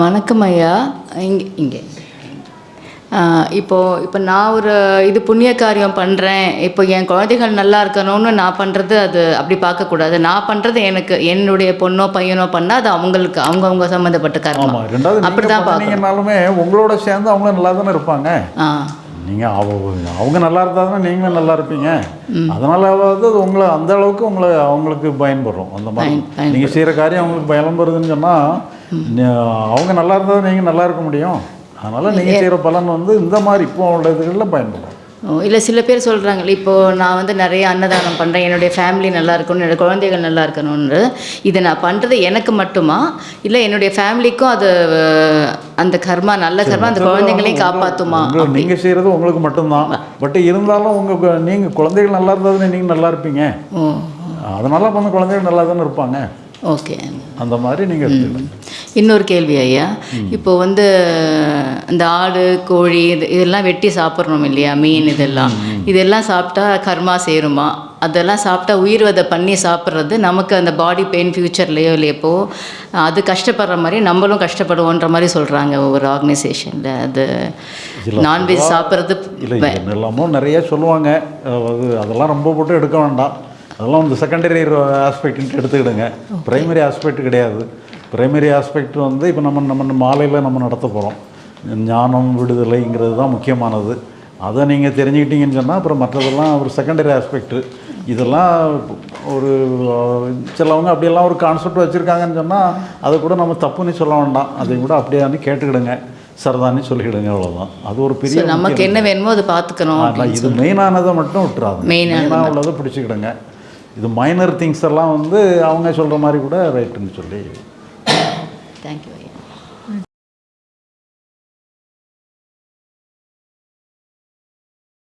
வணக்கம் ஐயா. இங்கே இங்கே. ஆ, இப்போ இப்போ நான் ஒரு இது புண்ணிய காரியம் பண்ணுறேன் இப்போ என் குழந்தைகள் நல்லா இருக்கணும்னு நான் பண்ணுறது அது அப்படி பார்க்கக்கூடாது. நான் பண்ணுறது எனக்கு என்னுடைய பொண்ணோ பையனோ பண்ணால் அது அவங்களுக்கு அவங்கவுங்க சம்மந்தப்பட்ட ரெண்டாவது அப்படி தான் பார்க்கணும் உங்களோட சேர்ந்து அவங்க நல்லா தானே இருப்பாங்க. ஆ. நீங்கள் அவ அவங்க நல்லா இருந்தால் தானே நீங்களும் நல்லா இருப்பீங்க. அதனால வந்து அது உங்களை அந்த அளவுக்கு உங்களை அவங்களுக்கு பயன்படுறோம். அந்த மாதிரி. நீங்கள் செய்கிற காரியம் அவங்களுக்கு பயன்படுதுன்னு சொன்னால் அவங்க நல்லா இருந்தால் நீங்கள் நல்லா இருக்க முடியும். அதனால் நீங்கள் செய்கிற பலன் வந்து இந்த மாதிரி இப்போ உள்ள இதுகளில் பயன்படும் இல்லை சில பேர் சொல்கிறாங்களே இப்போது நான் வந்து நிறைய அன்னதானம் பண்ணுறேன் என்னுடைய ஃபேமிலி நல்லா இருக்கணும் என்னோட குழந்தைகள் நல்லா இருக்கணும்னு. இதை நான் பண்ணுறது எனக்கு மட்டுமா? இல்லை என்னுடைய ஃபேமிலிக்கும் அது அந்த கர்மா நல்ல கர்மா அந்த குழந்தைங்களையும் காப்பாற்றுமா நீங்கள் செய்கிறது உங்களுக்கு மட்டும்தான். பட் இருந்தாலும் உங்கள் நீங்கள் குழந்தைகள் நல்லா இருந்தால் நீங்கள் நல்லா இருப்பீங்க? அதனால அந்த குழந்தைகள் நல்லா தானே இருப்பாங்க? ஓகே. அந்த மாதிரி நீங்கள் இன்னொரு கேள்வி ஐயா. இப்போ வந்து இந்த ஆடு கோழி இது இதெல்லாம் வெட்டி சாப்பிட்றோம் இல்லையா? மீன் இதெல்லாம். இதெல்லாம் சாப்பிட்டா கர்மா சேருமா? அதெல்லாம் சாப்பிட்டா உயிர் வதை பண்ணி சாப்பிட்றது நமக்கு அந்த பாடி பெயின் ஃப்யூச்சர்லேயோ இல்லை எப்போ அது கஷ்டப்படுற மாதிரி நம்மளும் கஷ்டப்படுவோன்ற மாதிரி சொல்கிறாங்க ஒவ்வொரு ஆர்கனைசேஷனில். அது நான்வெஜ் சாப்பிட்றது இல்லை எல்லாமோ நிறைய சொல்லுவாங்க. அது அதெல்லாம் ரொம்ப போட்டு எடுக்க வேண்டாம். அதெல்லாம் வந்து செகண்டரி ஆஸ்பெக்ட்ன்ட்டு எடுத்துக்கிடுங்க. பிரைமரி ஆஸ்பெக்ட் கிடையாது. பிரைமரி ஆஸ்பெக்ட் வந்து இப்போ நம்ம நம்ம மாலையில் நம்ம நடத்த போகிறோம் ஞானம் விடுதலைங்கிறது தான் முக்கியமானது. அதை நீங்கள் தெரிஞ்சுக்கிட்டீங்கன்னு சொன்னால் அப்புறம் மற்றதெல்லாம் ஒரு செகண்டரி ஆஸ்பெக்ட்டு இதெல்லாம் ஒரு சிலவங்க அப்படியெல்லாம் ஒரு கான்செப்ட் வச்சுருக்காங்கன்னு சொன்னால் அதை கூட நம்ம தப்புன்னு சொல்ல வேண்டாம். அதை கூட அப்படியான்னு கேட்டுக்கிடுங்க. சரதான்னு சொல்லிக்கிடுங்க அவ்வளோதான் அது ஒரு பெரிய நமக்கு என்ன வேணுமோ அதை பார்த்துக்கணும் இது மெயினானதை மட்டும் விட்டுறாது மெயினாக உள்ளதை பிடிச்சிக்கிடுங்க. இது மைனர் திங்ஸ் எல்லாம் வந்து அவங்க சொல்கிற மாதிரி கூட ரைட்டுன்னு சொல்லி தேங்க்யூ ஐயா